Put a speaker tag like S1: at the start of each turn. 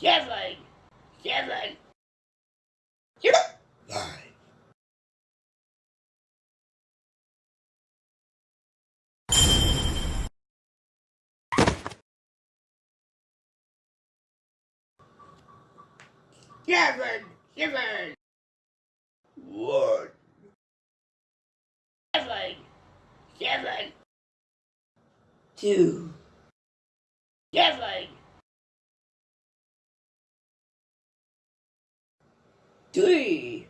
S1: seven, seven,
S2: Nine.
S1: seven, seven,
S2: One.
S1: seven, seven,
S2: Two.
S1: seven,
S2: Three.